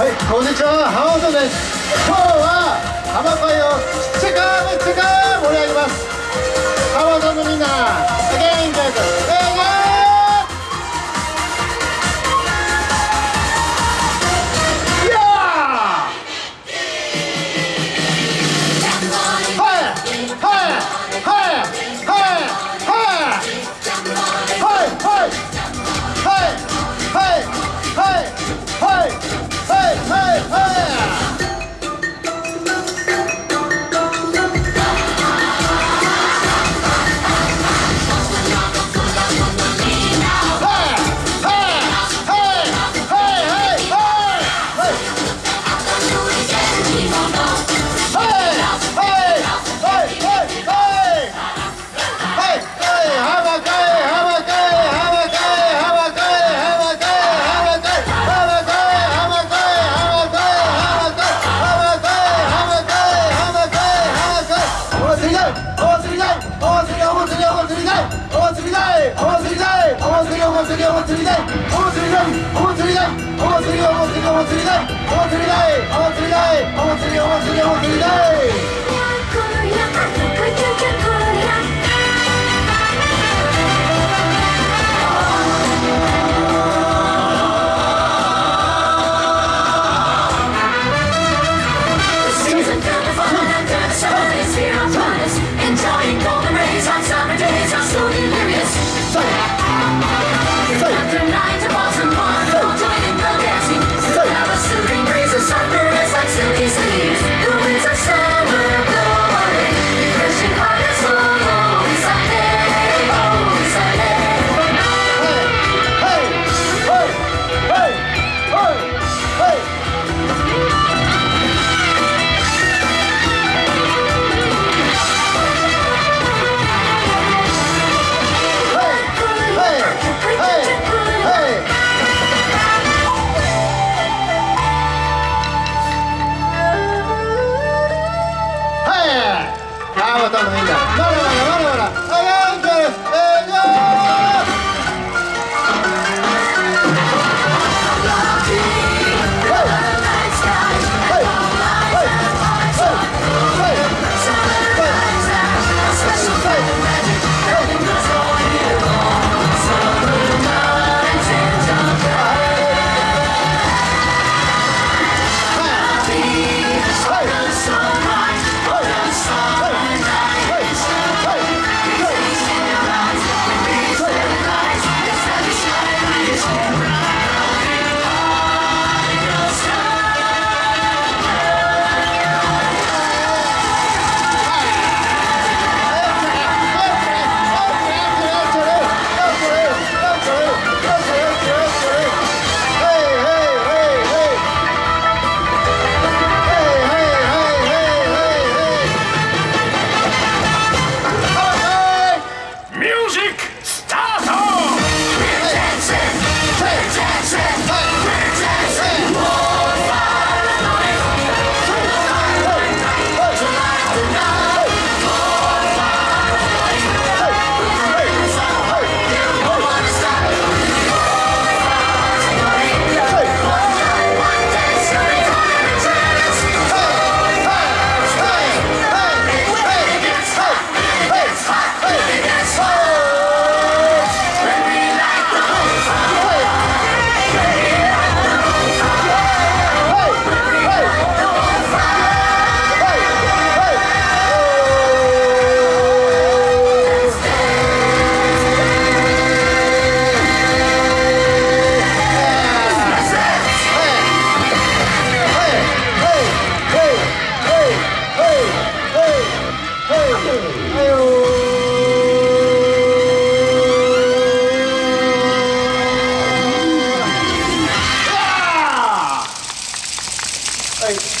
はいこんにちは浜本です。今日は浜会をチェカーチェカー盛り上げます。浜本のみんな祭りお祭りだい。お祭りだい。お祭りだい。お祭りお祭りお祭りだい。お祭りだい。お祭りだい。お祭りお祭りお祭りだい。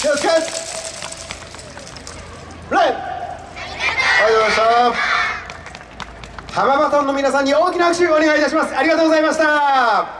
はい気をつけ。レイ。ありがとうございました浜バトンの皆さんに大きな拍手をお願いいたします。ありがとうございました。